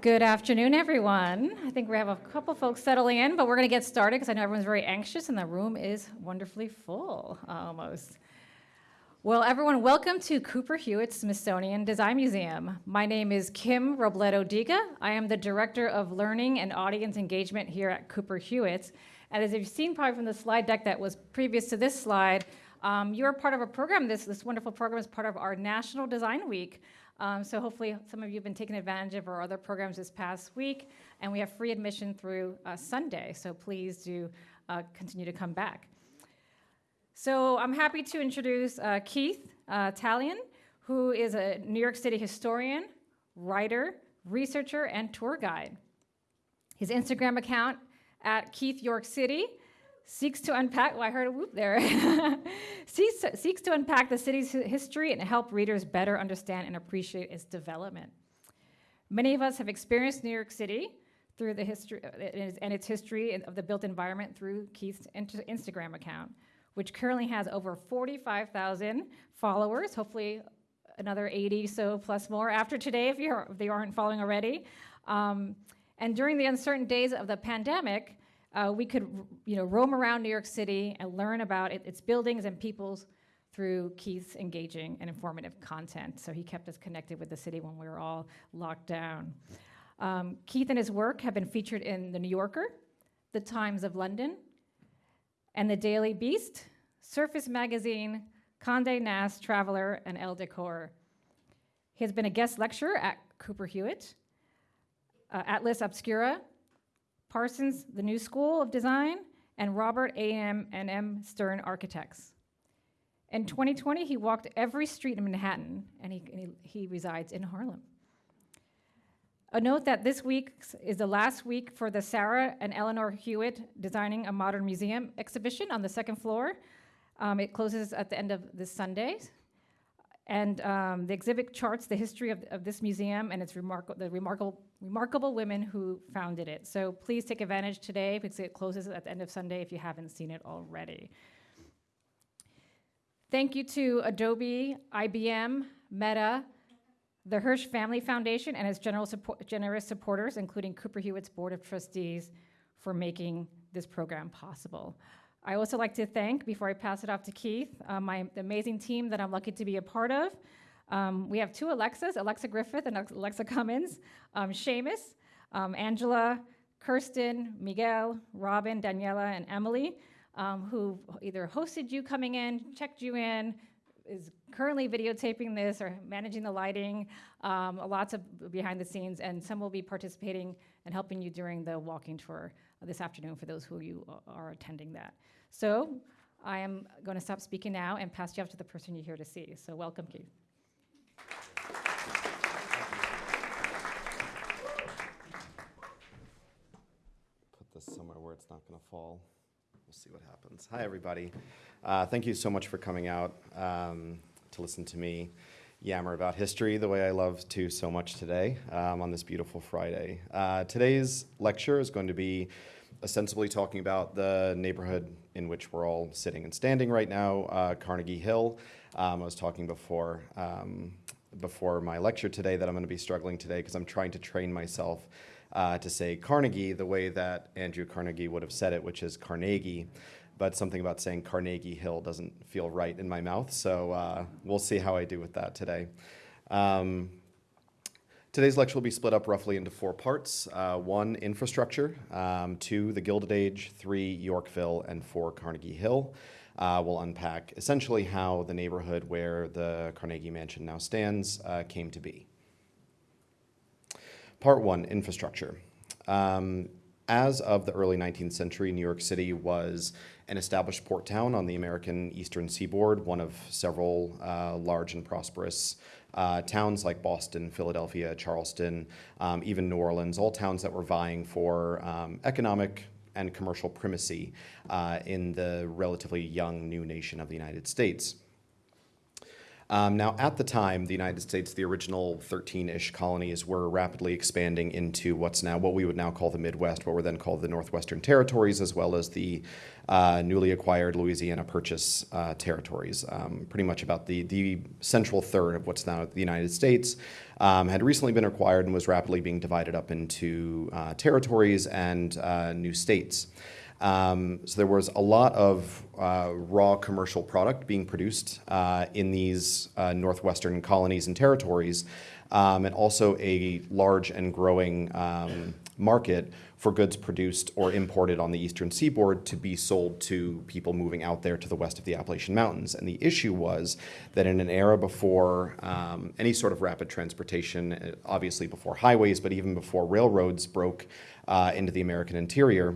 Good afternoon, everyone. I think we have a couple folks settling in, but we're going to get started because I know everyone's very anxious and the room is wonderfully full almost. Well, everyone, welcome to Cooper Hewitt Smithsonian Design Museum. My name is Kim Robledo Diga. I am the Director of Learning and Audience Engagement here at Cooper Hewitt. And as you've seen probably from the slide deck that was previous to this slide, um, you're part of a program, this, this wonderful program is part of our National Design Week. Um, so hopefully some of you have been taking advantage of our other programs this past week, and we have free admission through uh, Sunday, so please do uh, continue to come back. So I'm happy to introduce uh, Keith uh, Taillon, who is a New York City historian, writer, researcher, and tour guide. His Instagram account at Keith York City seeks to unpack, well, I heard a whoop there, seeks, to, seeks to unpack the city's history and help readers better understand and appreciate its development. Many of us have experienced New York City through the history uh, and its history of the built environment through Keith's Instagram account, which currently has over 45,000 followers, hopefully another 80 so plus more after today if, you're, if they aren't following already. Um, and during the uncertain days of the pandemic, uh, we could you know, roam around New York City and learn about it, its buildings and peoples through Keith's engaging and informative content. So he kept us connected with the city when we were all locked down. Um, Keith and his work have been featured in The New Yorker, The Times of London, and The Daily Beast, Surface Magazine, Condé Nast Traveler, and Elle Decor. He has been a guest lecturer at Cooper Hewitt, uh, Atlas Obscura, Parsons, the New School of Design, and Robert A.M. and M. Stern Architects. In 2020, he walked every street in Manhattan, and he, and he, he resides in Harlem. A note that this week is the last week for the Sarah and Eleanor Hewitt Designing a Modern Museum exhibition on the second floor. Um, it closes at the end of this Sunday. And um, the exhibit charts the history of, of this museum and its the remarkable, remarkable women who founded it. So please take advantage today because it closes at the end of Sunday if you haven't seen it already. Thank you to Adobe, IBM, Meta, the Hirsch Family Foundation, and its general support, generous supporters, including Cooper Hewitt's Board of Trustees, for making this program possible. I also like to thank, before I pass it off to Keith, uh, my amazing team that I'm lucky to be a part of. Um, we have two Alexas, Alexa Griffith and Alexa Cummins, um, Seamus, um, Angela, Kirsten, Miguel, Robin, Daniela, and Emily, um, who either hosted you coming in, checked you in, is currently videotaping this or managing the lighting, um, lots of behind the scenes, and some will be participating and helping you during the walking tour this afternoon for those who you are attending that. So I am going to stop speaking now and pass you off to the person you're here to see. So welcome, Keith. Somewhere where it's not going to fall. We'll see what happens. Hi, everybody. Uh, thank you so much for coming out um, to listen to me yammer about history the way I love to so much today um, on this beautiful Friday. Uh, today's lecture is going to be ostensibly talking about the neighborhood in which we're all sitting and standing right now, uh, Carnegie Hill. Um, I was talking before, um, before my lecture today that I'm going to be struggling today because I'm trying to train myself uh, to say Carnegie the way that Andrew Carnegie would have said it, which is Carnegie but something about saying Carnegie Hill doesn't feel right in my mouth. So uh, we'll see how I do with that today. Um, today's lecture will be split up roughly into four parts. Uh, one, infrastructure. Um, two, the Gilded Age. Three, Yorkville. And four, Carnegie Hill. Uh, we'll unpack essentially how the neighborhood where the Carnegie Mansion now stands uh, came to be. Part one, infrastructure. Um, as of the early 19th century, New York City was an established port town on the American eastern seaboard, one of several uh, large and prosperous uh, towns like Boston, Philadelphia, Charleston, um, even New Orleans, all towns that were vying for um, economic and commercial primacy uh, in the relatively young new nation of the United States. Um, now, at the time, the United States, the original 13-ish colonies, were rapidly expanding into what's now what we would now call the Midwest, what were then called the Northwestern Territories, as well as the uh, newly acquired Louisiana Purchase uh, territories. Um, pretty much about the the central third of what's now the United States um, had recently been acquired and was rapidly being divided up into uh, territories and uh, new states. Um, so there was a lot of uh, raw commercial product being produced uh, in these uh, northwestern colonies and territories, um, and also a large and growing um, market for goods produced or imported on the eastern seaboard to be sold to people moving out there to the west of the Appalachian Mountains. And the issue was that in an era before um, any sort of rapid transportation, uh, obviously before highways, but even before railroads broke uh, into the American interior,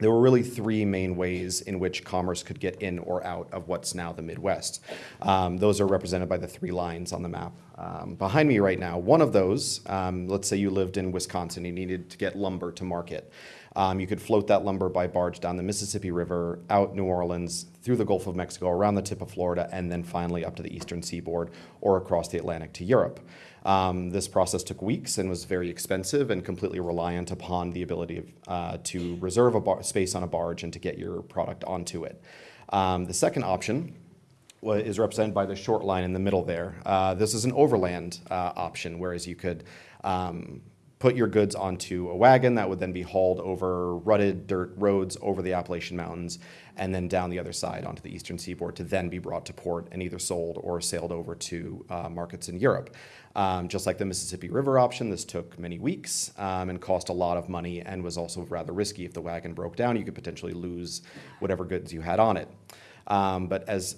there were really three main ways in which commerce could get in or out of what's now the Midwest. Um, those are represented by the three lines on the map um, behind me right now. One of those, um, let's say you lived in Wisconsin, you needed to get lumber to market. Um, you could float that lumber by barge down the Mississippi River, out New Orleans, through the Gulf of Mexico, around the tip of Florida, and then finally up to the eastern seaboard or across the Atlantic to Europe. Um, this process took weeks and was very expensive and completely reliant upon the ability of, uh, to reserve a space on a barge and to get your product onto it. Um, the second option is represented by the short line in the middle there. Uh, this is an overland uh, option, whereas you could um, put your goods onto a wagon that would then be hauled over rutted dirt roads over the Appalachian Mountains and then down the other side onto the eastern seaboard to then be brought to port and either sold or sailed over to uh, markets in Europe. Um, just like the Mississippi River option, this took many weeks um, and cost a lot of money and was also rather risky. If the wagon broke down, you could potentially lose whatever goods you had on it. Um, but as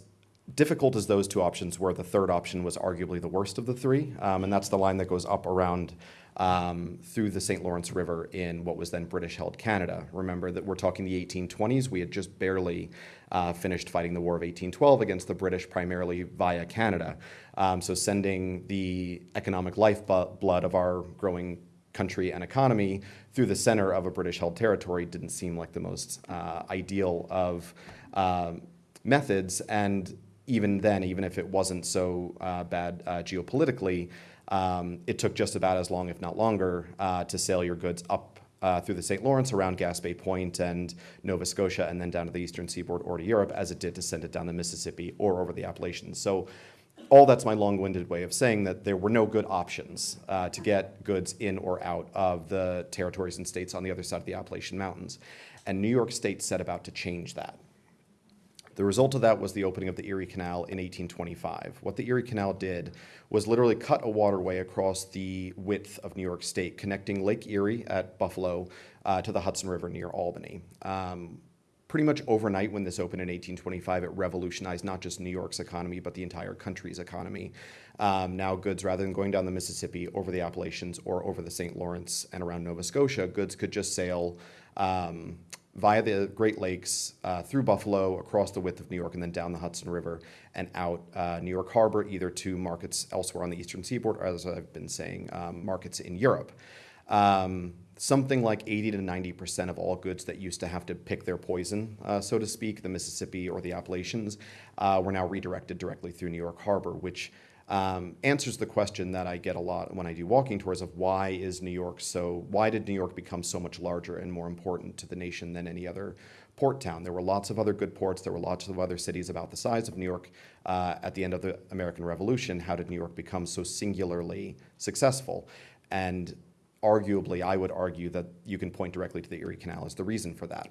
difficult as those two options were, the third option was arguably the worst of the three, um, and that's the line that goes up around um, through the St. Lawrence River in what was then British held Canada. Remember that we're talking the 1820s. We had just barely uh, finished fighting the War of 1812 against the British, primarily via Canada. Um, so sending the economic lifeblood of our growing country and economy through the center of a British held territory didn't seem like the most uh, ideal of uh, methods. And even then, even if it wasn't so uh, bad uh, geopolitically, um, it took just about as long, if not longer, uh, to sail your goods up uh, through the St. Lawrence around Gaspé Point and Nova Scotia and then down to the eastern seaboard or to Europe as it did to send it down the Mississippi or over the Appalachians. So all that's my long-winded way of saying that there were no good options uh, to get goods in or out of the territories and states on the other side of the Appalachian Mountains. And New York State set about to change that. The result of that was the opening of the Erie Canal in 1825. What the Erie Canal did was literally cut a waterway across the width of New York State, connecting Lake Erie at Buffalo uh, to the Hudson River near Albany. Um, pretty much overnight when this opened in 1825, it revolutionized not just New York's economy, but the entire country's economy. Um, now, goods, rather than going down the Mississippi, over the Appalachians, or over the St. Lawrence and around Nova Scotia, goods could just sail um, via the Great Lakes uh, through Buffalo, across the width of New York, and then down the Hudson River and out uh, New York Harbor, either to markets elsewhere on the eastern seaboard, or as I've been saying, um, markets in Europe. Um, something like 80 to 90 percent of all goods that used to have to pick their poison, uh, so to speak, the Mississippi or the Appalachians, uh, were now redirected directly through New York Harbor, which um, answers the question that I get a lot when I do walking tours of why is New York so, why did New York become so much larger and more important to the nation than any other port town? There were lots of other good ports, there were lots of other cities about the size of New York uh, at the end of the American Revolution. How did New York become so singularly successful? And arguably, I would argue that you can point directly to the Erie Canal as the reason for that.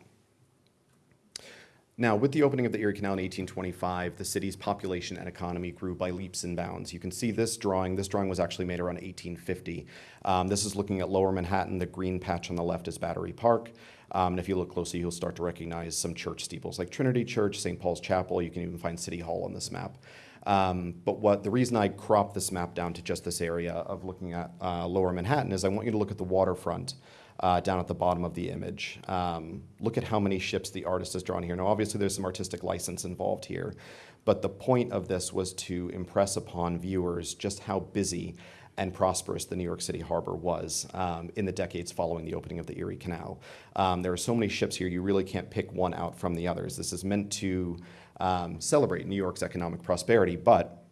Now, with the opening of the Erie Canal in 1825, the city's population and economy grew by leaps and bounds. You can see this drawing. This drawing was actually made around 1850. Um, this is looking at lower Manhattan. The green patch on the left is Battery Park. Um, and if you look closely, you'll start to recognize some church steeples like Trinity Church, St. Paul's Chapel. You can even find City Hall on this map. Um, but what the reason I cropped this map down to just this area of looking at uh, lower Manhattan is I want you to look at the waterfront uh, down at the bottom of the image. Um, look at how many ships the artist has drawn here. Now, obviously, there's some artistic license involved here, but the point of this was to impress upon viewers just how busy and prosperous the New York City harbor was um, in the decades following the opening of the Erie Canal. Um, there are so many ships here, you really can't pick one out from the others. This is meant to um, celebrate New York's economic prosperity, but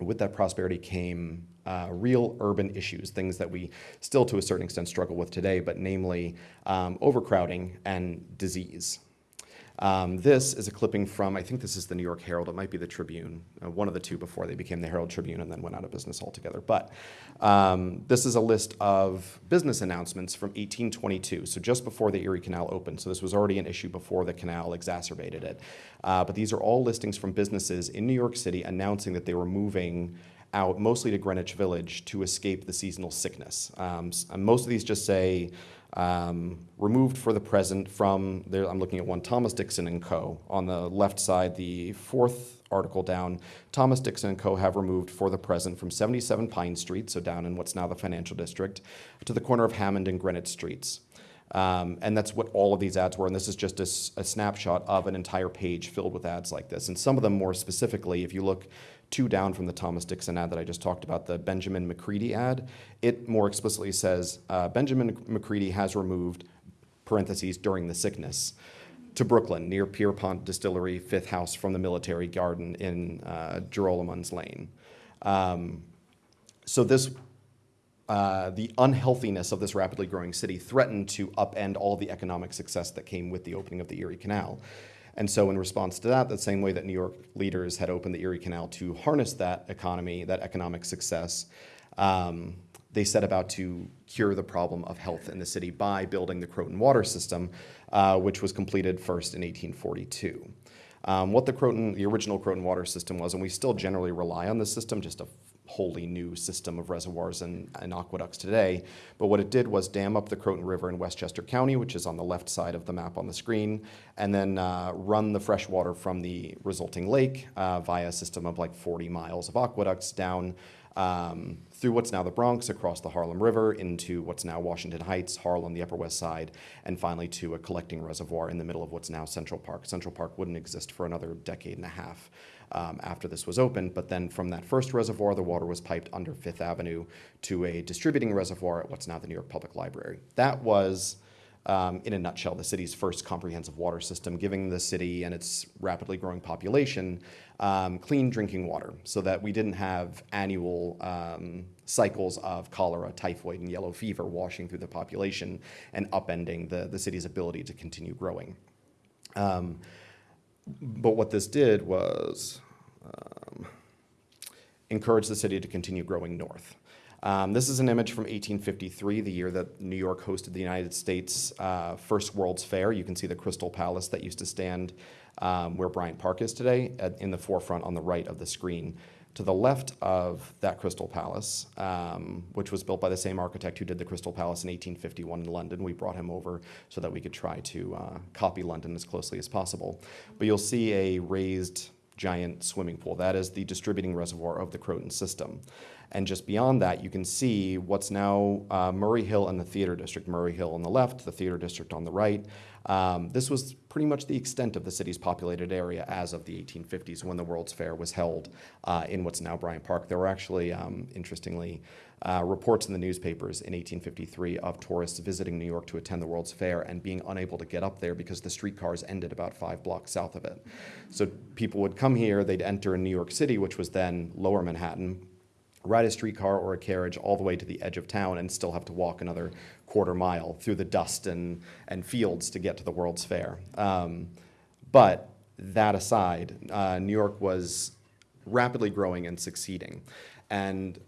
with that prosperity came uh, real urban issues, things that we still to a certain extent struggle with today, but namely um, overcrowding and disease. Um, this is a clipping from, I think this is the New York Herald, it might be the Tribune, uh, one of the two before they became the Herald Tribune and then went out of business altogether. But um, this is a list of business announcements from 1822, so just before the Erie Canal opened. So this was already an issue before the canal exacerbated it. Uh, but these are all listings from businesses in New York City announcing that they were moving out mostly to Greenwich Village to escape the seasonal sickness. Um, most of these just say um, removed for the present from, there, I'm looking at one, Thomas Dixon and Co. On the left side, the fourth article down, Thomas Dixon and Co. have removed for the present from 77 Pine Street, so down in what's now the financial district, to the corner of Hammond and Greenwich Streets. Um, and that's what all of these ads were. And this is just a, a, snapshot of an entire page filled with ads like this. And some of them more specifically, if you look two down from the Thomas Dixon ad that I just talked about, the Benjamin McCready ad, it more explicitly says uh, Benjamin McCready has removed parentheses during the sickness to Brooklyn near Pierpont Distillery, fifth house from the military garden in uh, Lane. Um, so this uh, the unhealthiness of this rapidly growing city threatened to upend all the economic success that came with the opening of the Erie Canal. And so, in response to that, the same way that New York leaders had opened the Erie Canal to harness that economy, that economic success, um, they set about to cure the problem of health in the city by building the Croton water system, uh, which was completed first in 1842. Um, what the Croton, the original Croton water system was, and we still generally rely on this system, just a wholly new system of reservoirs and, and, aqueducts today. But what it did was dam up the Croton River in Westchester County, which is on the left side of the map on the screen, and then uh, run the fresh water from the resulting lake uh, via a system of like 40 miles of aqueducts down um, through what's now the Bronx, across the Harlem River, into what's now Washington Heights, Harlem, the Upper West Side, and finally to a collecting reservoir in the middle of what's now Central Park. Central Park wouldn't exist for another decade and a half um, after this was opened. But then from that first reservoir, the water was piped under Fifth Avenue to a distributing reservoir at what's now the New York Public Library. That was, um, in a nutshell, the city's first comprehensive water system, giving the city and its rapidly growing population um, clean drinking water so that we didn't have annual um, cycles of cholera, typhoid, and yellow fever washing through the population and upending the, the city's ability to continue growing. Um, but what this did was um, encourage the city to continue growing north. Um, this is an image from 1853, the year that New York hosted the United States' uh, first World's Fair. You can see the Crystal Palace that used to stand um, where Bryant Park is today, at, in the forefront on the right of the screen. To the left of that Crystal Palace, um, which was built by the same architect who did the Crystal Palace in 1851 in London, we brought him over so that we could try to uh, copy London as closely as possible. But you'll see a raised giant swimming pool. That is the distributing reservoir of the Croton system. And just beyond that, you can see what's now uh, Murray Hill and the Theater District. Murray Hill on the left, the Theater District on the right. Um, this was pretty much the extent of the city's populated area as of the 1850s when the World's Fair was held uh, in what's now Bryant Park. There were actually, um, interestingly, uh, reports in the newspapers in 1853 of tourists visiting New York to attend the World's Fair and being unable to get up there because the streetcars ended about five blocks south of it. So people would come here, they'd enter in New York City, which was then lower Manhattan, ride a streetcar or a carriage all the way to the edge of town and still have to walk another quarter mile through the dust and, and fields to get to the World's Fair. Um, but that aside, uh, New York was rapidly growing and succeeding. And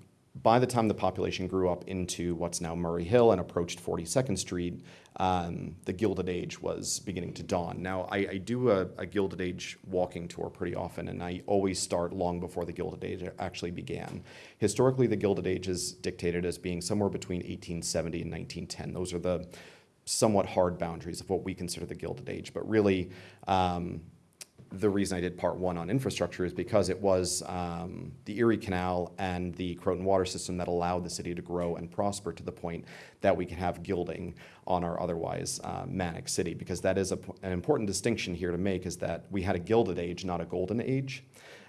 by the time the population grew up into what's now Murray Hill and approached 42nd Street, um, the Gilded Age was beginning to dawn. Now, I, I do a, a, Gilded Age walking tour pretty often, and I always start long before the Gilded Age actually began. Historically, the Gilded Age is dictated as being somewhere between 1870 and 1910. Those are the somewhat hard boundaries of what we consider the Gilded Age, but really, um, the reason I did part one on infrastructure is because it was um, the Erie Canal and the Croton water system that allowed the city to grow and prosper to the point that we can have gilding on our otherwise uh, manic city. Because that is a, an important distinction here to make is that we had a gilded age, not a golden age.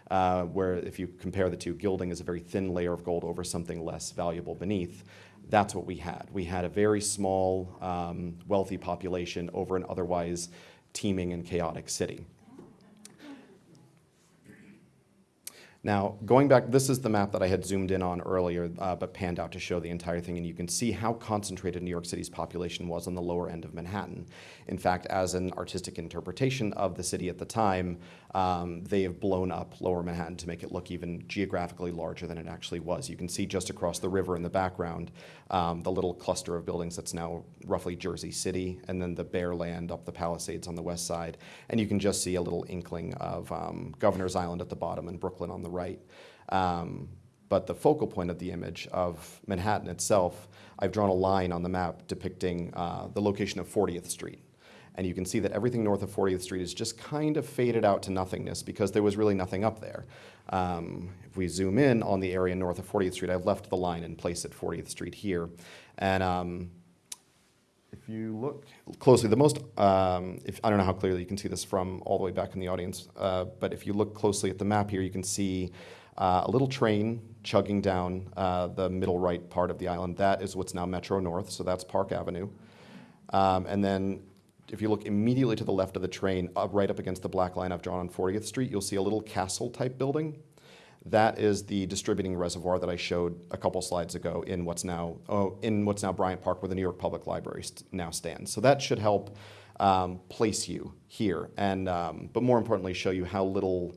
Uh, where if you compare the two, gilding is a very thin layer of gold over something less valuable beneath. That's what we had. We had a very small, um, wealthy population over an otherwise teeming and chaotic city. Now, going back, this is the map that I had zoomed in on earlier, uh, but panned out to show the entire thing, and you can see how concentrated New York City's population was on the lower end of Manhattan. In fact, as an artistic interpretation of the city at the time, um, they have blown up lower Manhattan to make it look even geographically larger than it actually was. You can see just across the river in the background um, the little cluster of buildings that's now roughly Jersey City, and then the bare land up the Palisades on the west side. And you can just see a little inkling of um, Governor's Island at the bottom and Brooklyn on the right. Um, but the focal point of the image of Manhattan itself, I've drawn a line on the map depicting uh, the location of 40th Street. And you can see that everything north of 40th Street is just kind of faded out to nothingness because there was really nothing up there. Um, if we zoom in on the area north of 40th Street, I've left the line in place at 40th Street here. And um, if you look closely, the most, um, if, I don't know how clearly you can see this from all the way back in the audience, uh, but if you look closely at the map here, you can see uh, a little train chugging down uh, the middle right part of the island. That is what's now Metro North, so that's Park Avenue. Um, and then if you look immediately to the left of the train, uh, right up against the black line I've drawn on 40th Street, you'll see a little castle-type building. That is the distributing reservoir that I showed a couple slides ago in what's now oh, in what's now Bryant Park, where the New York Public Library now stands. So that should help um, place you here, and um, but more importantly, show you how little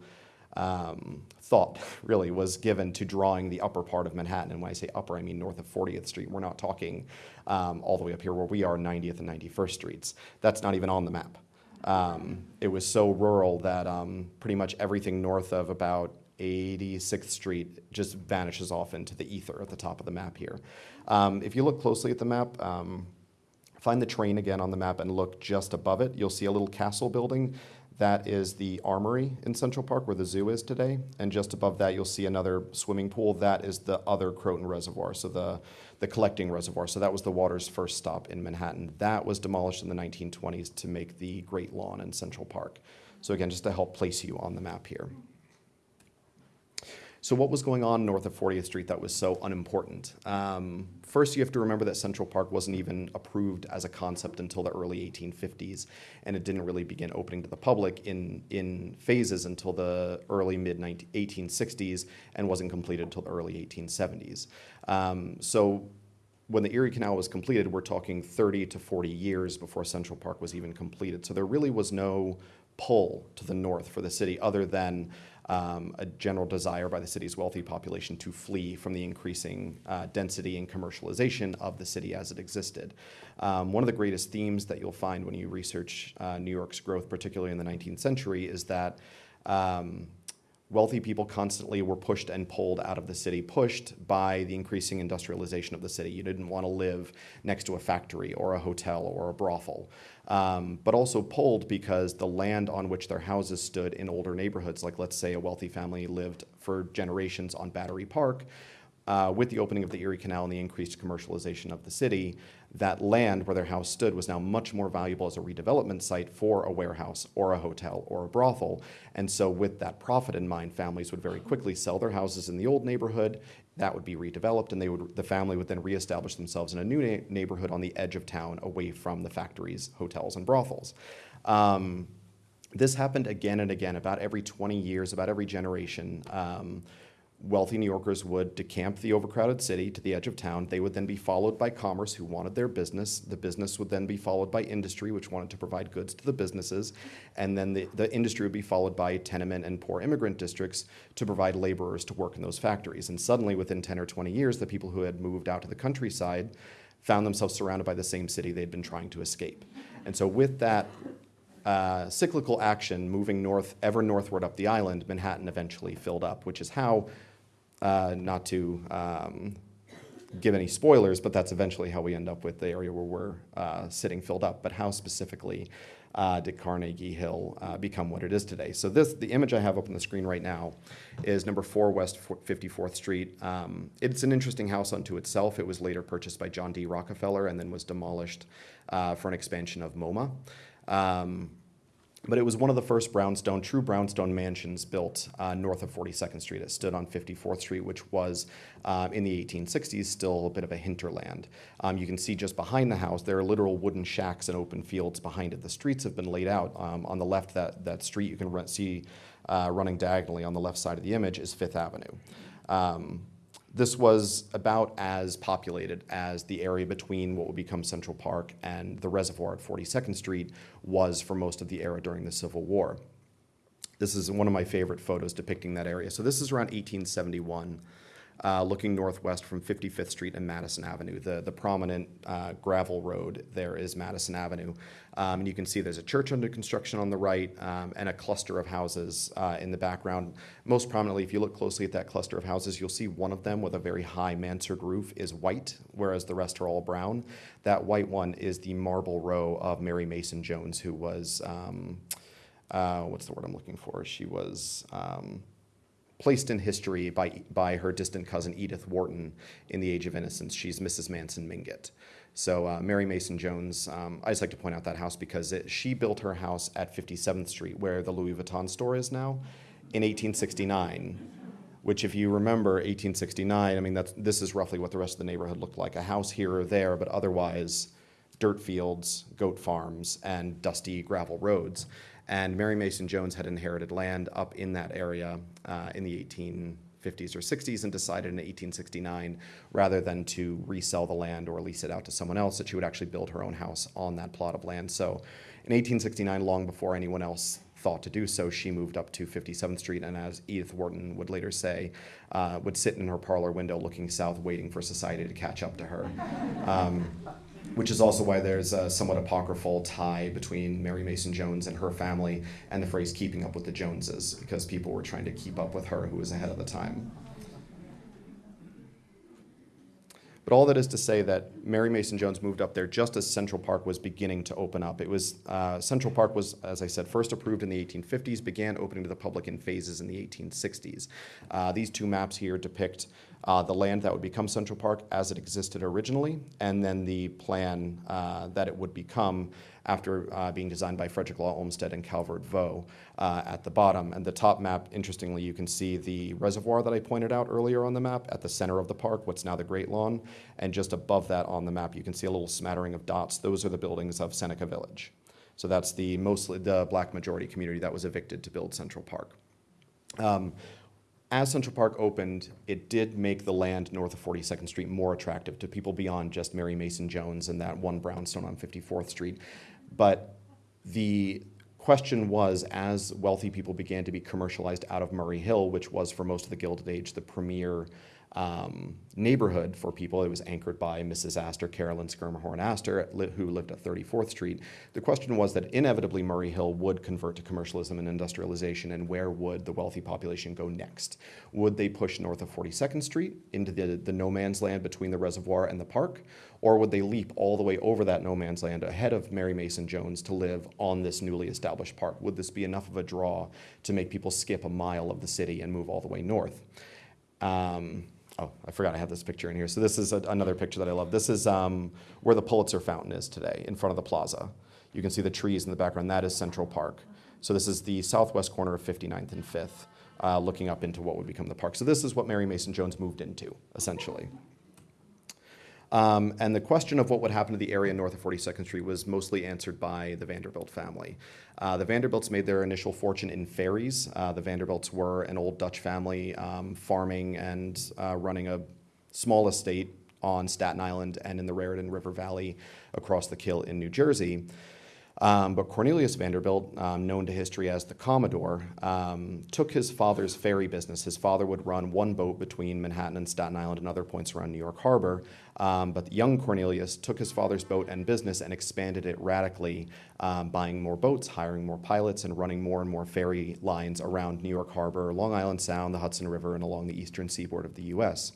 um, thought really was given to drawing the upper part of Manhattan. And when I say upper, I mean north of 40th Street. We're not talking um, all the way up here where we are, 90th and 91st Streets. That's not even on the map. Um, it was so rural that um, pretty much everything north of about 86th Street just vanishes off into the ether at the top of the map here. Um, if you look closely at the map, um, find the train again on the map and look just above it, you'll see a little castle building. That is the armory in Central Park where the zoo is today. And just above that, you'll see another swimming pool. That is the other Croton Reservoir, so the, the collecting reservoir. So that was the water's first stop in Manhattan. That was demolished in the 1920s to make the Great Lawn in Central Park. So again, just to help place you on the map here. So what was going on north of 40th Street that was so unimportant? Um, first, you have to remember that Central Park wasn't even approved as a concept until the early 1850s, and it didn't really begin opening to the public in, in phases until the early mid 1860s and wasn't completed until the early 1870s. Um, so when the Erie Canal was completed, we're talking 30 to 40 years before Central Park was even completed. So there really was no pull to the north for the city other than um, a general desire by the city's wealthy population to flee from the increasing uh, density and commercialization of the city as it existed. Um, one of the greatest themes that you'll find when you research uh, New York's growth, particularly in the 19th century, is that um, wealthy people constantly were pushed and pulled out of the city, pushed by the increasing industrialization of the city. You didn't want to live next to a factory or a hotel or a brothel um, but also pulled because the land on which their houses stood in older neighborhoods, like let's say a wealthy family lived for generations on Battery Park, uh, with the opening of the Erie Canal and the increased commercialization of the city, that land where their house stood was now much more valuable as a redevelopment site for a warehouse or a hotel or a brothel. And so, with that profit in mind, families would very quickly sell their houses in the old neighborhood. That would be redeveloped, and they would the family would then reestablish themselves in a new na- neighborhood on the edge of town, away from the factories, hotels, and brothels. Um, this happened again and again, about every 20 years, about every generation. Um, wealthy New Yorkers would decamp the overcrowded city to the edge of town. They would then be followed by commerce, who wanted their business. The business would then be followed by industry, which wanted to provide goods to the businesses. And then the, the industry would be followed by tenement and poor immigrant districts to provide laborers to work in those factories. And suddenly, within 10 or 20 years, the people who had moved out to the countryside found themselves surrounded by the same city they'd been trying to escape. And so, with that uh, cyclical action moving north, ever northward up the island, Manhattan eventually filled up, which is how uh, not to um, give any spoilers, but that's eventually how we end up with the area where we're uh, sitting filled up. But how specifically uh, did Carnegie Hill uh, become what it is today? So this, the image I have up on the screen right now, is number four West 54th Street. Um, it's an interesting house unto itself. It was later purchased by John D. Rockefeller and then was demolished uh, for an expansion of MoMA. Um, But it was one of the first brownstone, true brownstone mansions built uh, north of 42nd Street. It stood on 54th Street, which was uh, in the 1860s still a bit of a hinterland. Um, you can see just behind the house, there are literal wooden shacks and open fields behind it. The streets have been laid out. Um, on the left, that, that street you can run, see uh, running diagonally on the left side of the image is Fifth Avenue. Um, this was about as populated as the area between what would become Central Park and the reservoir at 42nd Street was for most of the era during the Civil War. This is one of my favorite photos depicting that area. So this is around 1871 uh, looking northwest from 55th Street and Madison Avenue. The, the prominent uh, gravel road there is Madison Avenue. Um, and you can see there's a church under construction on the right um, and a cluster of houses uh, in the background. Most prominently, if you look closely at that cluster of houses, you'll see one of them with a very high mansard roof is white, whereas the rest are all brown. That white one is the marble row of Mary Mason Jones, who was, um, uh, what's the word I'm looking for? She was um, placed in history by, by her distant cousin Edith Wharton in The Age of Innocence. She's Mrs. Manson Mingott. So uh, Mary Mason Jones, um, I just like to point out that house because it, she built her house at 57th Street, where the Louis Vuitton store is now, in 1869. Which, if you remember 1869, I mean, that's, this is roughly what the rest of the neighborhood looked like a house here or there, but otherwise dirt fields, goat farms, and dusty gravel roads. And Mary Mason Jones had inherited land up in that area uh, in the 1850s or 60s and decided in 1869, rather than to resell the land or lease it out to someone else, that she would actually build her own house on that plot of land. So in 1869, long before anyone else thought to do so, she moved up to 57th Street, and as Edith Wharton would later say, uh, would sit in her parlor window looking south, waiting for society to catch up to her. Um, which is also why there's a somewhat apocryphal tie between Mary Mason Jones and her family and the phrase keeping up with the Joneses, because people were trying to keep up with her, who was ahead of the time. But all that is to say that Mary Mason Jones moved up there just as Central Park was beginning to open up. It was uh, Central Park was, as I said, first approved in the 1850s, began opening to the public in phases in the 1860s. Uh, these two maps here depict uh, the land that would become Central Park as it existed originally, and then the plan uh, that it would become after uh, being designed by Frederick Law Olmsted and Calvert Vaux uh, at the bottom. And the top map, interestingly, you can see the reservoir that I pointed out earlier on the map at the center of the park, what's now the Great Lawn. And just above that on the map, you can see a little smattering of dots. Those are the buildings of Seneca Village. So that's the mostly the black majority community that was evicted to build Central Park. Um, as Central Park opened, it did make the land north of 42nd Street more attractive to people beyond just Mary Mason Jones and that one brownstone on 54th Street. But the question was as wealthy people began to be commercialized out of Murray Hill, which was for most of the Gilded Age the premier um, neighborhood for people. It was anchored by Mrs. Astor, Carolyn Schermerhorn Astor, who lived at 34th Street. The question was that inevitably Murray Hill would convert to commercialism and industrialization, and where would the wealthy population go next? Would they push north of 42nd Street into the, the no man's land between the reservoir and the park? Or would they leap all the way over that no man's land ahead of Mary Mason Jones to live on this newly established park? Would this be enough of a draw to make people skip a mile of the city and move all the way north? Um, oh, I forgot I had this picture in here. So this is a, another picture that I love. This is um, where the Pulitzer Fountain is today, in front of the plaza. You can see the trees in the background. That is Central Park. So this is the southwest corner of 59th and 5th, uh, looking up into what would become the park. So this is what Mary Mason Jones moved into, essentially. Um, and the question of what would happen to the area north of 42nd Street was mostly answered by the Vanderbilt family. Uh, the Vanderbilts made their initial fortune in ferries. Uh, the Vanderbilts were an old Dutch family um, farming and uh, running a small estate on Staten Island and in the Raritan River Valley across the Kill in New Jersey. Um, but Cornelius Vanderbilt, um, known to history as the Commodore, um, took his father's ferry business. His father would run one boat between Manhattan and Staten Island and other points around New York Harbor. Um, but young Cornelius took his father's boat and business and expanded it radically, um, buying more boats, hiring more pilots, and running more and more ferry lines around New York Harbor, Long Island Sound, the Hudson River, and along the eastern seaboard of the U.S.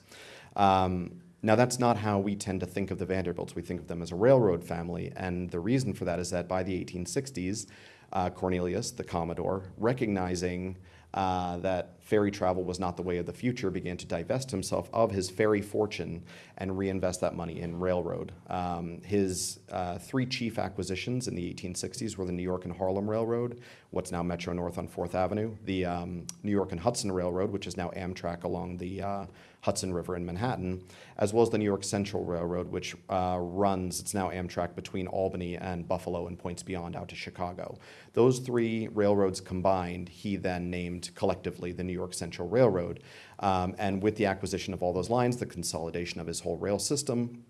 Um, now, that's not how we tend to think of the Vanderbilts. We think of them as a railroad family, and the reason for that is that by the 1860s, uh, Cornelius, the Commodore, recognizing uh, that ferry travel was not the way of the future, began to divest himself of his ferry fortune and reinvest that money in railroad. Um, his uh, three chief acquisitions in the 1860s were the New York and Harlem Railroad, what's now Metro North on Fourth Avenue, the um, New York and Hudson Railroad, which is now Amtrak along the uh, Hudson River in Manhattan, as well as the New York Central Railroad, which uh, runs, it's now Amtrak, between Albany and Buffalo and points beyond out to Chicago. Those three railroads combined, he then named collectively the New York Central Railroad. Um, and with the acquisition of all those lines, the consolidation of his whole rail system,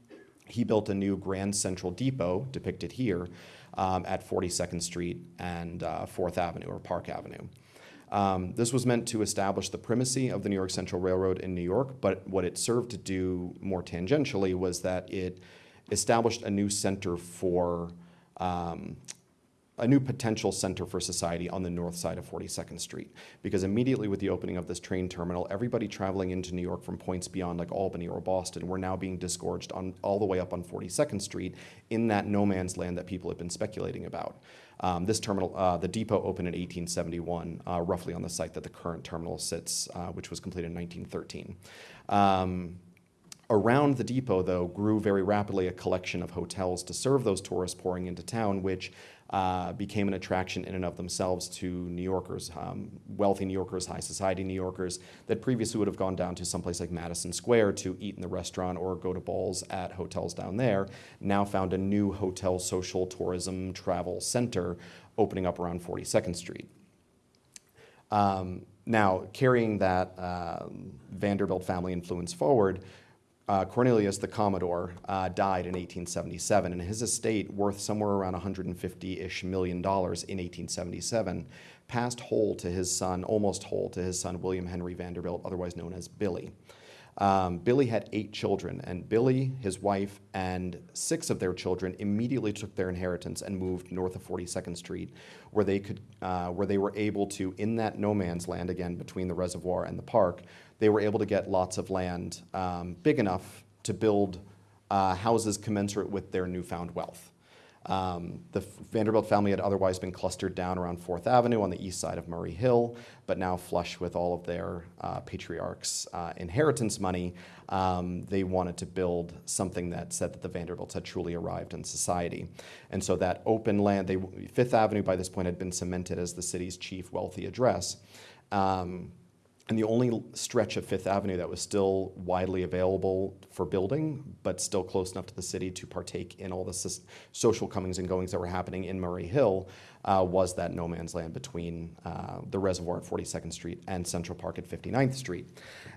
he built a new Grand Central Depot, depicted here, um, at 42nd Street and uh, 4th Avenue or Park Avenue. Um, this was meant to establish the primacy of the New York Central Railroad in New York, but what it served to do more tangentially was that it established a new center for um, a new potential center for society on the north side of 42nd Street. Because immediately with the opening of this train terminal, everybody traveling into New York from points beyond like Albany or Boston were now being disgorged on all the way up on 42nd Street in that no man's land that people had been speculating about. Um, this terminal, uh, the depot opened in 1871, uh, roughly on the site that the current terminal sits, uh, which was completed in 1913. Um, around the depot, though, grew very rapidly a collection of hotels to serve those tourists pouring into town, which uh, became an attraction in and of themselves to New Yorkers, um, wealthy New Yorkers, high society New Yorkers that previously would have gone down to someplace like Madison Square to eat in the restaurant or go to balls at hotels down there, now found a new hotel social tourism travel center opening up around 42nd Street. Um, now, carrying that uh, Vanderbilt family influence forward, uh, Cornelius the Commodore uh, died in 1877, and his estate, worth somewhere around 150-ish million dollars in 1877, passed whole to his son, almost whole to his son William Henry Vanderbilt, otherwise known as Billy. Um, Billy had eight children, and Billy, his wife, and six of their children immediately took their inheritance and moved north of 42nd Street, where they could, uh, where they were able to, in that no man's land again between the reservoir and the park, they were able to get lots of land um, big enough to build uh, houses commensurate with their newfound wealth. Um, the Vanderbilt family had otherwise been clustered down around Fourth Avenue on the east side of Murray Hill, but now flush with all of their uh, patriarchs' uh, inheritance money, um, they wanted to build something that said that the Vanderbilts had truly arrived in society. And so that open land, they, Fifth Avenue by this point had been cemented as the city's chief wealthy address. Um, and the only stretch of Fifth Avenue that was still widely available for building, but still close enough to the city to partake in all the social comings and goings that were happening in Murray Hill, uh, was that no man's land between uh, the reservoir at 42nd Street and Central Park at 59th Street.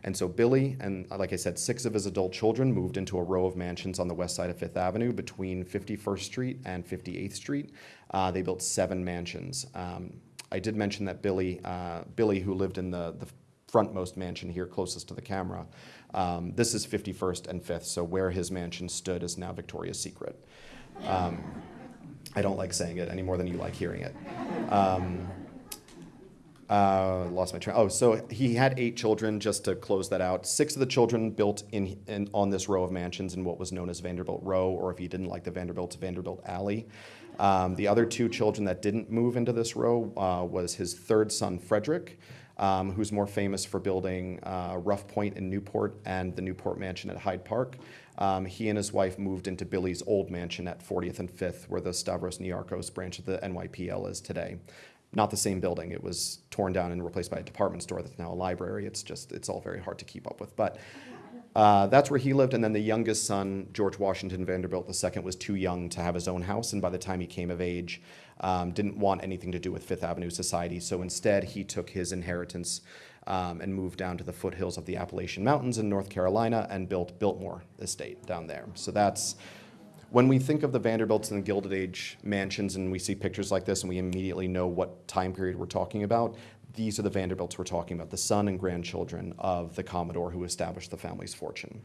And so Billy and, like I said, six of his adult children moved into a row of mansions on the west side of Fifth Avenue between 51st Street and 58th Street. Uh, they built seven mansions. Um, I did mention that Billy, uh, Billy, who lived in the, the frontmost mansion here closest to the camera. Um, this is 51st and 5th, so where his mansion stood is now Victoria's Secret. Um, I don't like saying it any more than you like hearing it. Um, uh, lost my train. Oh, so he had eight children. Just to close that out, six of the children built in, in, on this row of mansions in what was known as Vanderbilt Row, or if you didn't like the Vanderbilts, Vanderbilt Alley. Um, the other two children that didn't move into this row uh, was his third son, Frederick, um, who's more famous for building uh, Rough Point in Newport and the Newport Mansion at Hyde Park. Um, he and his wife moved into Billy's old mansion at 40th and 5th, where the Stavros Niarchos branch of the NYPL is today. Not the same building. It was torn down and replaced by a department store that's now a library. It's just, it's all very hard to keep up with. But uh, that's where he lived, and then the youngest son, George Washington Vanderbilt II, was too young to have his own house, and by the time he came of age, um, didn't want anything to do with Fifth Avenue society. So instead, he took his inheritance um, and moved down to the foothills of the Appalachian Mountains in North Carolina and built Biltmore Estate down there. So that's when we think of the Vanderbilts and the Gilded Age mansions and we see pictures like this and we immediately know what time period we're talking about, these are the Vanderbilts we're talking about, the son and grandchildren of the Commodore who established the family's fortune.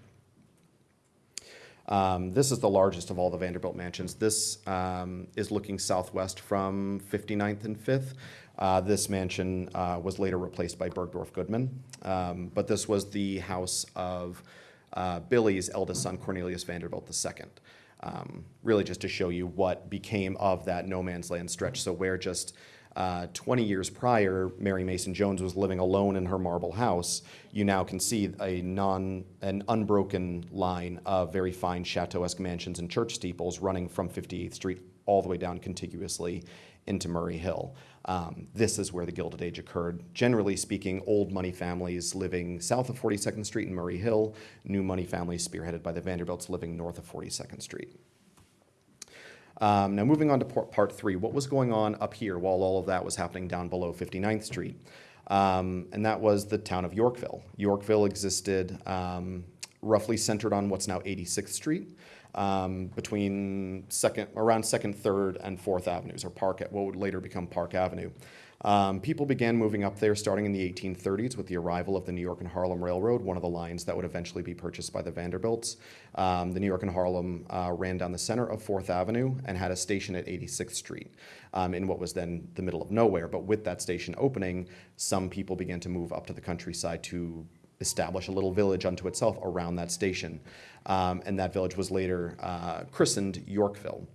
Um, this is the largest of all the Vanderbilt mansions. This um, is looking southwest from 59th and 5th. Uh, this mansion uh, was later replaced by Bergdorf Goodman, um, but this was the house of uh, Billy's eldest son, Cornelius Vanderbilt II. Um, really just to show you what became of that no man's land stretch. So where just Uh, 20 years prior, Mary Mason Jones was living alone in her marble house. You now can see a non, an unbroken line of very fine chateau-esque mansions and church steeples running from 58th Street all the way down contiguously into Murray Hill. Um, this is where the Gilded Age occurred. Generally speaking, old money families living south of 42nd Street in Murray Hill, new money families spearheaded by the Vanderbilts living north of 42nd Street. Um, now, moving on to part, three, what was going on up here while all of that was happening down below 59th Street? Um, and that was the town of Yorkville. Yorkville existed um, roughly centered on what's now 86th Street, um, between second, around Second, Third, and Fourth Avenues, or Park, what would later become Park Avenue. Um, people began moving up there starting in the 1830s with the arrival of the New York and Harlem Railroad, one of the lines that would eventually be purchased by the Vanderbilts. Um, the New York and Harlem uh, ran down the center of Fourth Avenue and had a station at 86th Street um, in what was then the middle of nowhere. But with that station opening, some people began to move up to the countryside to establish a little village unto itself around that station. Um, and that village was later uh, christened Yorkville.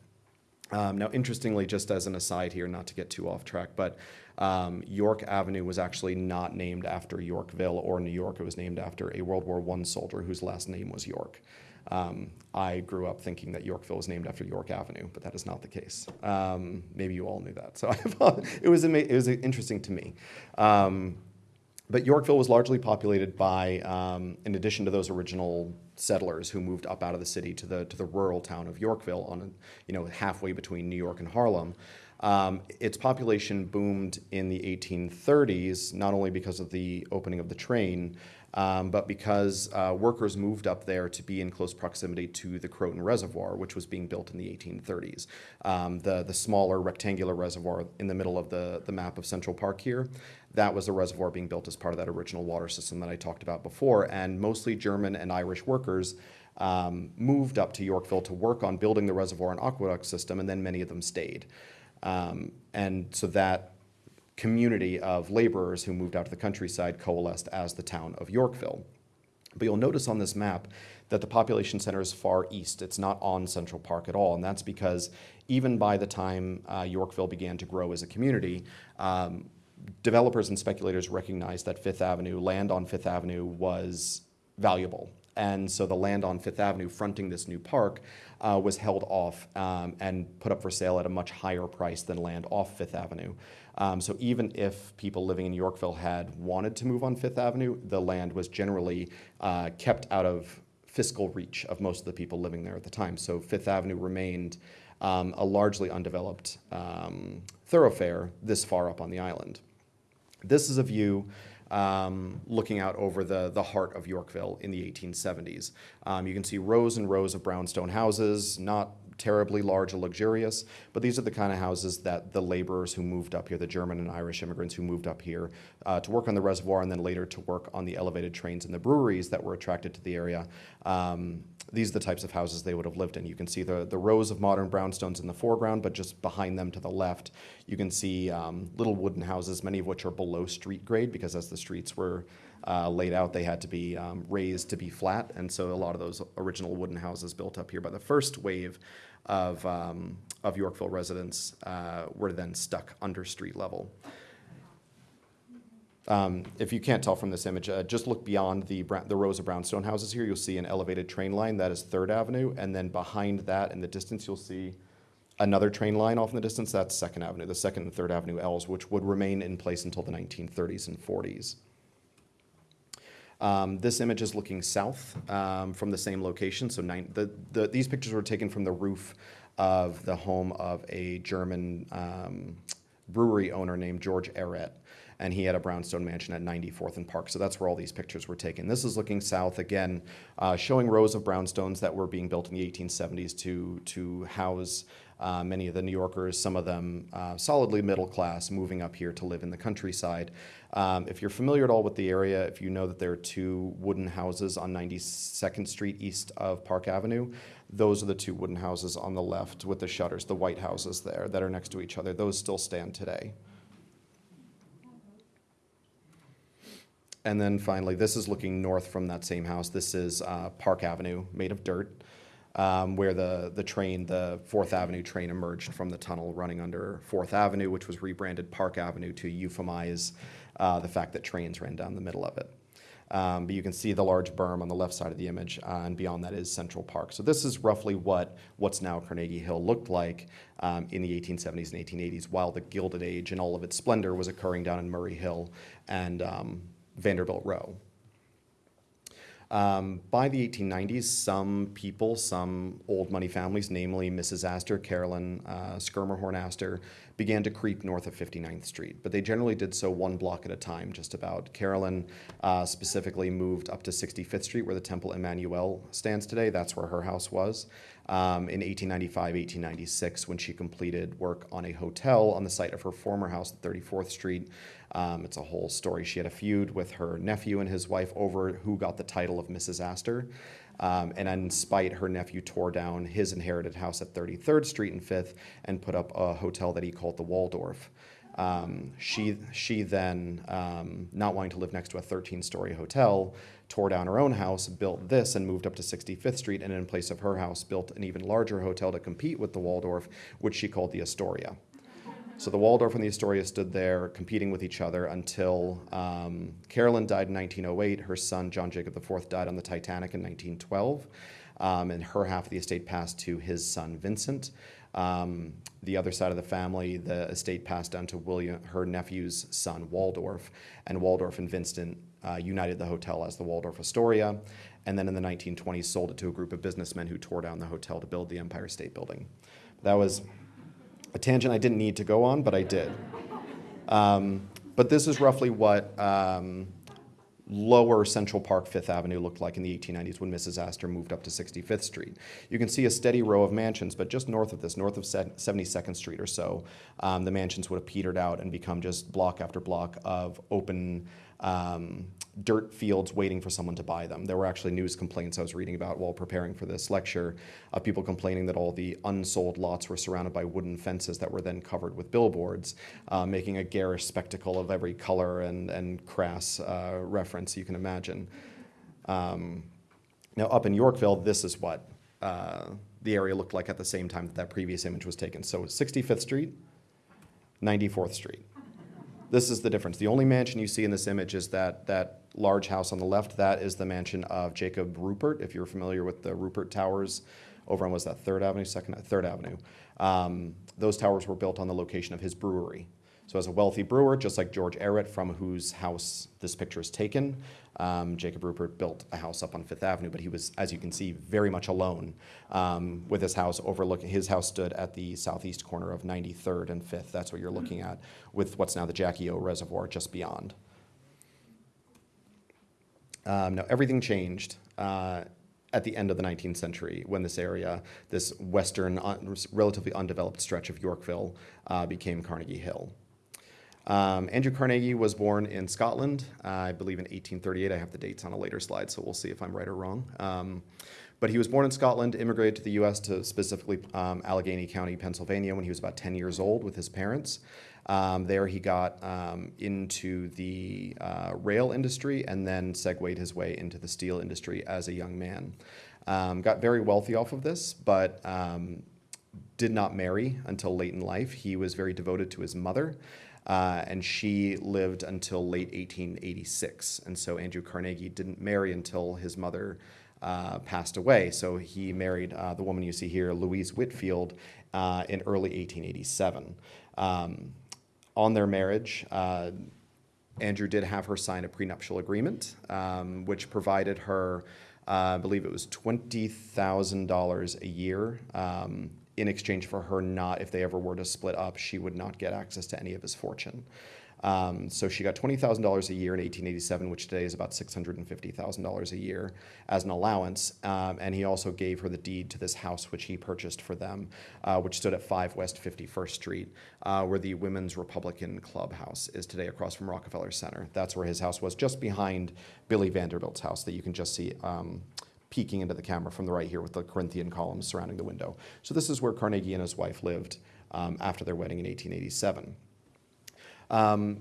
Um, now, interestingly, just as an aside here, not to get too off track, but um, York Avenue was actually not named after Yorkville or New York. It was named after a World War I soldier whose last name was York. Um, I grew up thinking that Yorkville was named after York Avenue, but that is not the case. Um, maybe you all knew that. So it was, it was interesting to me. Um, but Yorkville was largely populated by, um, in addition to those original settlers who moved up out of the city to the to the rural town of Yorkville, on you know halfway between New York and Harlem. Um, its population boomed in the 1830s, not only because of the opening of the train, um, but because uh, workers moved up there to be in close proximity to the Croton Reservoir, which was being built in the 1830s. Um, the, the smaller rectangular reservoir in the middle of the, the map of Central Park here, that was the reservoir being built as part of that original water system that I talked about before. And mostly German and Irish workers um, moved up to Yorkville to work on building the reservoir and aqueduct system, and then many of them stayed. Um, and so that community of laborers who moved out to the countryside coalesced as the town of Yorkville. But you'll notice on this map that the population center is far east. It's not on Central Park at all, and that's because even by the time uh, Yorkville began to grow as a community, um, developers and speculators recognized that Fifth Avenue, land on Fifth Avenue, was valuable. And so the land on Fifth Avenue fronting this new park uh, was held off um, and put up for sale at a much higher price than land off Fifth Avenue. Um, so even if people living in Yorkville had wanted to move on Fifth Avenue, the land was generally uh, kept out of fiscal reach of most of the people living there at the time. So Fifth Avenue remained um, a largely undeveloped um, thoroughfare this far up on the island. This is a view um, looking out over the, the heart of Yorkville in the 1870s. Um, you can see rows and rows of brownstone houses, not terribly large or luxurious, but these are the kind of houses that the laborers who moved up here, the German and Irish immigrants who moved up here uh, to work on the reservoir and then later to work on the elevated trains and the breweries that were attracted to the area. Um, these are the types of houses they would have lived in. You can see the, the rows of modern brownstones in the foreground, but just behind them to the left, you can see um, little wooden houses, many of which are below street grade because as the streets were uh, laid out, they had to be um, raised to be flat. And so a lot of those original wooden houses built up here by the first wave of, um, of Yorkville residents uh, were then stuck under street level. Um, if you can't tell from this image, uh, just look beyond the, the rows of brownstone houses here. You'll see an elevated train line. That is Third Avenue. And then behind that in the distance, you'll see another train line off in the distance. That's Second Avenue, the Second and Third Avenue Ls, which would remain in place until the 1930s and 40s. Um, this image is looking south um, from the same location. So nine, the, the, these pictures were taken from the roof of the home of a German um, brewery owner named George Ehret and he had a brownstone mansion at 94th and Park. So that's where all these pictures were taken. This is looking south again, uh, showing rows of brownstones that were being built in the 1870s to to house uh, many of the New Yorkers, some of them uh, solidly middle class, moving up here to live in the countryside. Um, if you're familiar at all with the area, if you know that there are two wooden houses on 92nd Street east of Park Avenue, those are the two wooden houses on the left with the shutters, the white houses there that are next to each other. Those still stand today. And then finally, this is looking north from that same house. This is uh, Park Avenue, made of dirt. Um, where the, the train, the Fourth Avenue train emerged from the tunnel running under Fourth Avenue, which was rebranded Park Avenue to euphemize uh, the fact that trains ran down the middle of it. Um, but you can see the large berm on the left side of the image, uh, and beyond that is Central Park. So this is roughly what what's now Carnegie Hill looked like um, in the 1870s and 1880s, while the Gilded Age and all of its splendor was occurring down in Murray Hill and um, Vanderbilt Row. Um, by the 1890s, some people, some old money families, namely Mrs. Astor, Carolyn uh, Schermerhorn Astor, began to creep north of 59th Street. But they generally did so one block at a time, just about. Carolyn uh, specifically moved up to 65th Street, where the Temple Emanu-El stands today. That's where her house was. Um, in 1895, 1896, when she completed work on a hotel on the site of her former house at 34th Street. Um, it's a whole story. She had a feud with her nephew and his wife over who got the title of Mrs. Astor. Um, and in spite, her nephew tore down his inherited house at 33rd Street and 5th and put up a hotel that he called the Waldorf. Um, she, she then, um, not wanting to live next to a 13 story hotel, tore down her own house, built this, and moved up to 65th Street, and in place of her house, built an even larger hotel to compete with the Waldorf, which she called the Astoria. So the Waldorf and the Astoria stood there competing with each other until um, Carolyn died in 1908. Her son, John Jacob IV, died on the Titanic in 1912. Um, and her half of the estate passed to his son, Vincent. Um, the other side of the family, the estate passed down to William, her nephew's son, Waldorf. And Waldorf and Vincent uh, united the hotel as the Waldorf Astoria. And then in the 1920s, sold it to a group of businessmen who tore down the hotel to build the Empire State Building. That was a tangent I didn't need to go on, but I did. Um, but this is roughly what um, lower Central Park Fifth Avenue looked like in the 1890s when Mrs. Astor moved up to 65th Street. You can see a steady row of mansions, but just north of this, north of 72nd Street or so, um, the mansions would have petered out and become just block after block of open um, dirt fields waiting for someone to buy them. There were actually news complaints I was reading about while preparing for this lecture of people complaining that all the unsold lots were surrounded by wooden fences that were then covered with billboards, uh, making a garish spectacle of every color and, and crass uh, reference you can imagine. Um, now, up in Yorkville, this is what uh, the area looked like at the same time that that previous image was taken. So 65th Street, 94th Street. This is the difference. The only mansion you see in this image is that, that large house on the left. That is the mansion of Jacob Ruppert, if you're familiar with the Ruppert Towers over on, was that Third Avenue, Second, Third Avenue. Um, those towers were built on the location of his brewery. So, as a wealthy brewer, just like George Ehret, from whose house this picture is taken, um, Jacob Ruppert built a house up on Fifth Avenue, but he was, as you can see, very much alone um, with his house overlooking. His house stood at the southeast corner of 93rd and 5th. That's what you're looking at, with what's now the Jackie O Reservoir just beyond. Um, now, everything changed. Uh, at the end of the 19th century, when this area, this western, un, relatively undeveloped stretch of Yorkville, uh, became Carnegie Hill. Um, Andrew Carnegie was born in Scotland, uh, I believe in 1838. I have the dates on a later slide, so we'll see if I'm right or wrong. Um, but he was born in Scotland, immigrated to the U.S. to specifically um, Allegheny County, Pennsylvania, when he was about 10 years old with his parents. Um, there he got um, into the uh, rail industry and then segued his way into the steel industry as a young man. Um, got very wealthy off of this, but did not marry until late in life. He was very devoted to his mother. Uh, and she lived until late 1886. And so Andrew Carnegie didn't marry until his mother uh, passed away. So he married uh, the woman you see here, Louise Whitfield, uh, in early 1887. Um, on their marriage, uh, Andrew did have her sign a prenuptial agreement, um, which provided her, uh, I believe it was $20,000 a year um, in exchange for her not, if they ever were to split up, she would not get access to any of his fortune. Um, so she got $20,000 a year in 1887, which today is about $650,000 a year as an allowance. Um, and he also gave her the deed to this house, which he purchased for them, uh, which stood at 5 West 51st Street, uh, where the Women's Republican Clubhouse is today across from Rockefeller Center. That's where his house was, just behind Billy Vanderbilt's house that you can just see. Um, peeking into the camera from the right here with the Corinthian columns surrounding the window. So this is where Carnegie and his wife lived um, after their wedding in 1887. Um,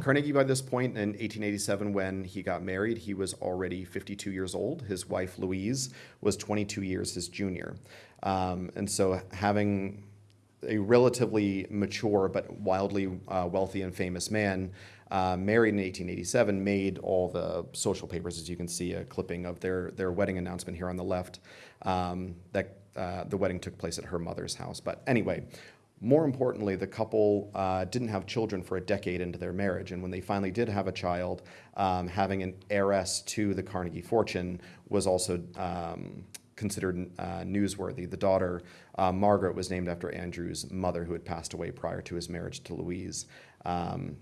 Carnegie, by this point in 1887, when he got married, he was already 52 years old. His wife, Louise, was 22 years his junior. Um, and so, having a relatively mature but wildly uh, wealthy and famous man uh, married in 1887 made all the social papers, as you can see a clipping of their, their wedding announcement here on the left. Um, that uh, the wedding took place at her mother's house. But anyway, more importantly, the couple uh, didn't have children for a decade into their marriage. And when they finally did have a child, um, having an heiress to the Carnegie fortune was also um, considered uh, newsworthy. The daughter, uh, Margaret, was named after Andrew's mother, who had passed away prior to his marriage to Louise. Um,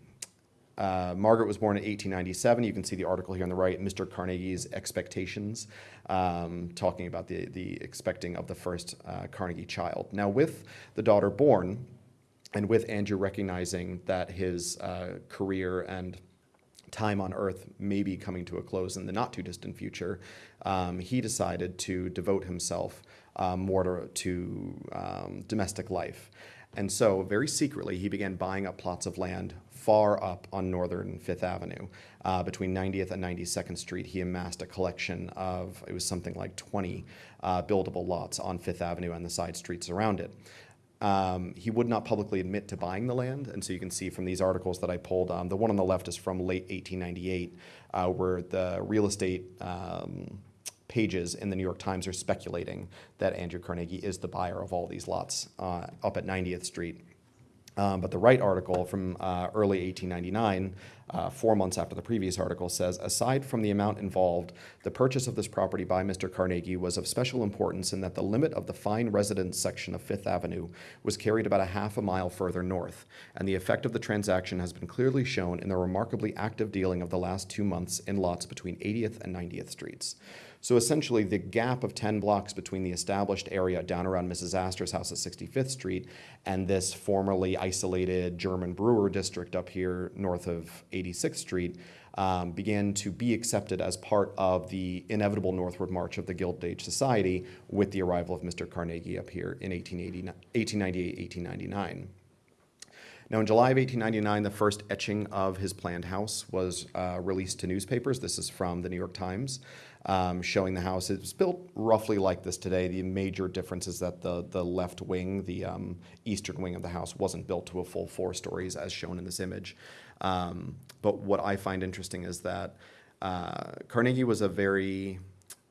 uh, Margaret was born in 1897. You can see the article here on the right, Mr. Carnegie's Expectations, um, talking about the, the expecting of the first uh, Carnegie child. Now, with the daughter born, and with Andrew recognizing that his uh, career and time on earth may be coming to a close in the not too distant future, um, he decided to devote himself uh, more to, to um, domestic life. And so, very secretly, he began buying up plots of land far up on northern Fifth Avenue. Uh, between 90th and 92nd Street, he amassed a collection of, it was something like 20 uh, buildable lots on Fifth Avenue and the side streets around it. Um, he would not publicly admit to buying the land, and so you can see from these articles that I pulled. Um, the one on the left is from late 1898, uh, where the real estate um, pages in the New York Times are speculating that Andrew Carnegie is the buyer of all these lots uh, up at 90th Street. Um, but the right article from uh, early 1899, uh, four months after the previous article, says aside from the amount involved, the purchase of this property by Mr. Carnegie was of special importance in that the limit of the fine residence section of Fifth Avenue was carried about a half a mile further north, and the effect of the transaction has been clearly shown in the remarkably active dealing of the last two months in lots between 80th and 90th Streets. So essentially, the gap of 10 blocks between the established area down around Mrs. Astor's house at 65th Street and this formerly isolated German brewer district up here north of 86th Street um, began to be accepted as part of the inevitable northward march of the Gilded Age Society with the arrival of Mr. Carnegie up here in 1898, 1899. Now, in July of 1899, the first etching of his planned house was uh, released to newspapers. This is from the New York Times um, showing the house. It was built roughly like this today. The major difference is that the, the left wing, the um, eastern wing of the house, wasn't built to a full four stories as shown in this image. Um, but what I find interesting is that uh, Carnegie was a very,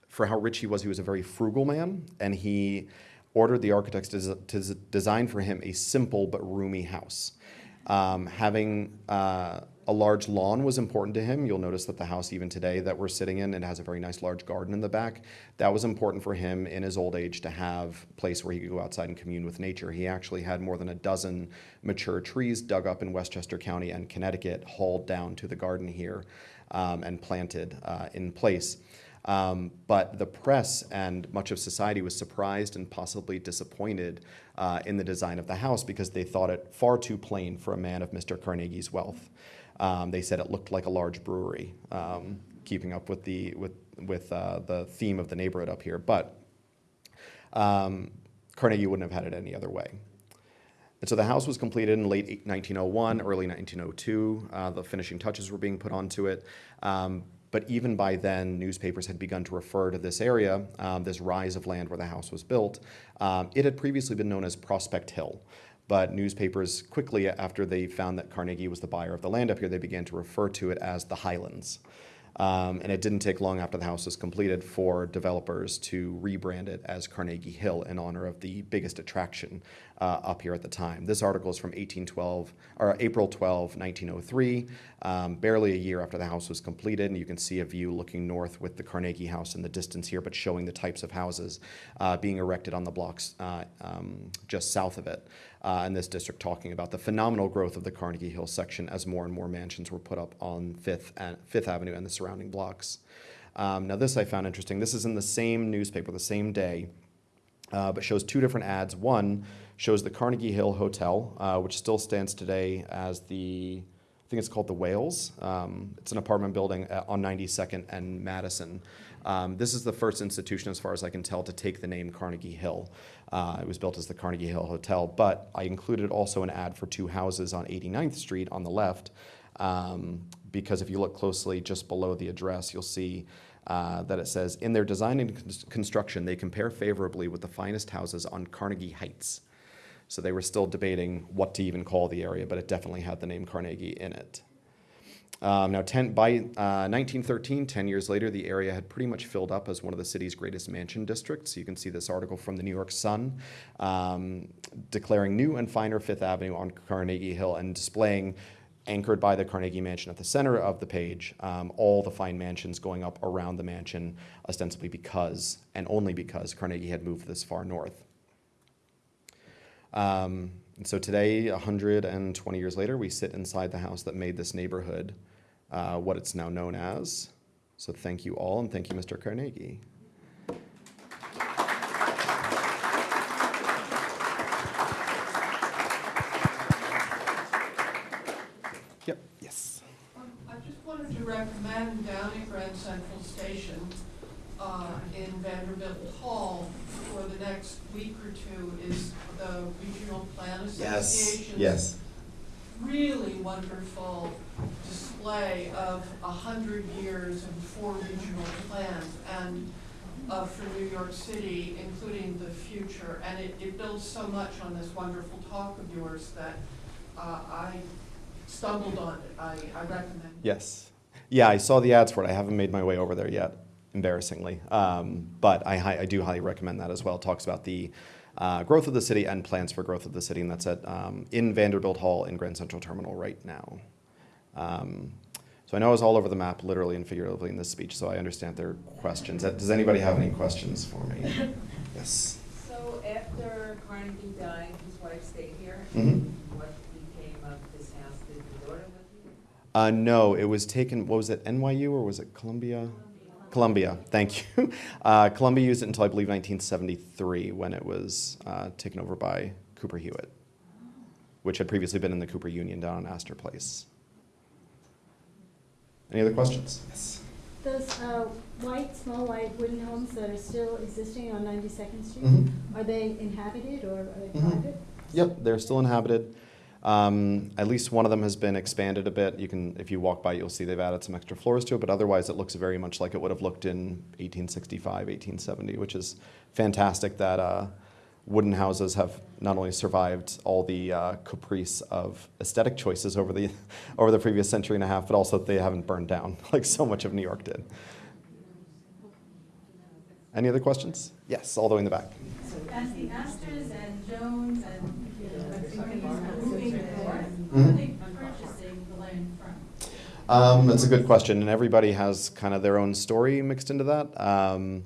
for how rich he was, he was a very frugal man, and he ordered the architects to, to design for him a simple but roomy house. Um, having uh, a large lawn was important to him. You'll notice that the house, even today, that we're sitting in, it has a very nice large garden in the back. That was important for him in his old age to have a place where he could go outside and commune with nature. He actually had more than a dozen mature trees dug up in Westchester County and Connecticut, hauled down to the garden here um, and planted uh, in place. Um, but the press and much of society was surprised and possibly disappointed uh, in the design of the house because they thought it far too plain for a man of Mr. Carnegie's wealth. Um, they said it looked like a large brewery, um, keeping up with the with with uh, the theme of the neighborhood up here. But um, Carnegie wouldn't have had it any other way. And so the house was completed in late 1901, early 1902. Uh, the finishing touches were being put onto it. Um, but even by then, newspapers had begun to refer to this area, um, this rise of land where the house was built. Um, it had previously been known as Prospect Hill. But newspapers quickly, after they found that Carnegie was the buyer of the land up here, they began to refer to it as the Highlands. Um, and it didn't take long after the house was completed for developers to rebrand it as Carnegie Hill in honor of the biggest attraction uh, up here at the time. This article is from 1812 or April 12, 1903, um, barely a year after the house was completed, and you can see a view looking north with the Carnegie House in the distance here, but showing the types of houses uh, being erected on the blocks uh, um, just south of it. Uh, in this district, talking about the phenomenal growth of the Carnegie Hill section as more and more mansions were put up on Fifth and Fifth Avenue and the surrounding blocks. Um, now, this I found interesting. This is in the same newspaper, the same day, uh, but shows two different ads. One shows the Carnegie Hill Hotel, uh, which still stands today as the, I think it's called the Wales. Um, it's an apartment building on 92nd and Madison. Um, this is the first institution, as far as I can tell, to take the name Carnegie Hill. Uh, it was built as the Carnegie Hill Hotel, but I included also an ad for two houses on 89th Street on the left. Um, because if you look closely just below the address, you'll see uh, that it says, in their design and cons- construction, they compare favorably with the finest houses on Carnegie Heights. So they were still debating what to even call the area, but it definitely had the name Carnegie in it. Um, now, 10, by uh, 1913, 10 years later, the area had pretty much filled up as one of the city's greatest mansion districts. You can see this article from the New York Sun um, declaring new and finer Fifth Avenue on Carnegie Hill and displaying, anchored by the Carnegie Mansion at the center of the page, um, all the fine mansions going up around the mansion, ostensibly because, and only because, Carnegie had moved this far north. Um, and so today, 120 years later, we sit inside the house that made this neighborhood uh, what it's now known as. So thank you all, and thank you, Mr. Carnegie. Yep, yes. Um, I just wanted to recommend down at Grand Central Station, uh, in Vanderbilt Hall for the next week or two is the Regional Plan Association's really wonderful display of a hundred years and four regional plans and uh, for New York City, including the future. And it, it builds so much on this wonderful talk of yours that uh, I stumbled on it. I, I recommend. Yes. Yeah, I saw the ads for it. I haven't made my way over there yet, embarrassingly. Um, but I, I do highly recommend that as well. It talks about the uh, growth of the city and plans for growth of the city, and that's at um, in Vanderbilt Hall in Grand Central Terminal right now. Um, so I know I was all over the map, literally and figuratively, in this speech. So I understand there are questions. Does anybody have any questions for me? Yes. So after Carnegie died, his wife stayed here? Mhm. What became of this house? Did the daughter live here? Uh, no, it was taken. What was it? NYU or was it Columbia? Columbia. Thank you. Uh, Columbia used it until I believe 1973 when it was uh, taken over by Cooper Hewitt, which had previously been in the Cooper Union down on Astor Place. Any other questions? Yes. Those uh, white, small white wooden homes that are still existing on 92nd Street, Mhm. are they inhabited or are they Mhm. private? Yep, they're still inhabited. Um, at least one of them has been expanded a bit. You can, if you walk by, you'll see they've added some extra floors to it, but otherwise it looks very much like it would have looked in 1865, 1870, which is fantastic that uh, wooden houses have not only survived all the uh, caprice of aesthetic choices over the over the previous century and a half, but also they haven't burned down like so much of New York did. Any other questions? Yes, all the way in the back. As the Astors and Jones and the moving north, where are they purchasing the land from? Um, that's a good question, and everybody has kind of their own story mixed into that. Um,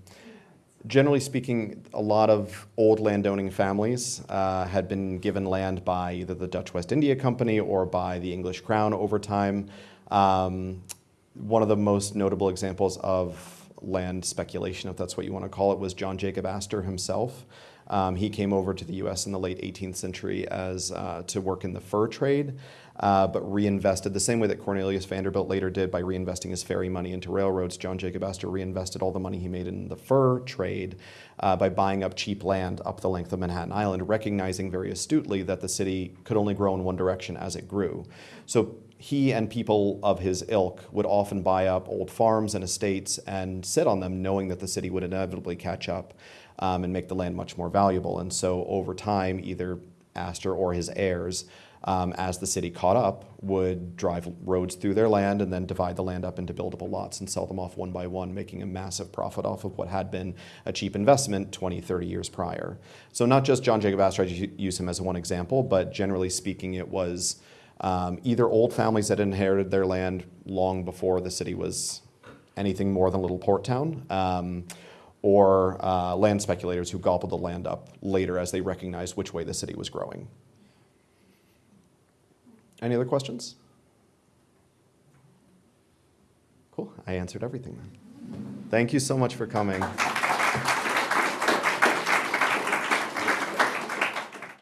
generally speaking, a lot of old landowning families uh, had been given land by either the Dutch West India Company or by the English Crown over time. Um, one of the most notable examples of land speculation, if that's what you want to call it, was John Jacob Astor himself. Um, he came over to the U.S. in the late 18th century as uh, to work in the fur trade, uh, but reinvested the same way that Cornelius Vanderbilt later did by reinvesting his ferry money into railroads. John Jacob Astor reinvested all the money he made in the fur trade uh, by buying up cheap land up the length of Manhattan Island, recognizing very astutely that the city could only grow in one direction as it grew. So he and people of his ilk would often buy up old farms and estates and sit on them, knowing that the city would inevitably catch up um, and make the land much more valuable. And so over time, either Astor or his heirs, um, as the city caught up, would drive roads through their land and then divide the land up into buildable lots and sell them off one by one, making a massive profit off of what had been a cheap investment 20, 30 years prior. So not just John Jacob Astor, I use him as one example, but generally speaking, it was um, either old families that inherited their land long before the city was anything more than a little port town, um, or uh, land speculators who gobbled the land up later as they recognized which way the city was growing. Any other questions? Cool, I answered everything then. Thank you so much for coming.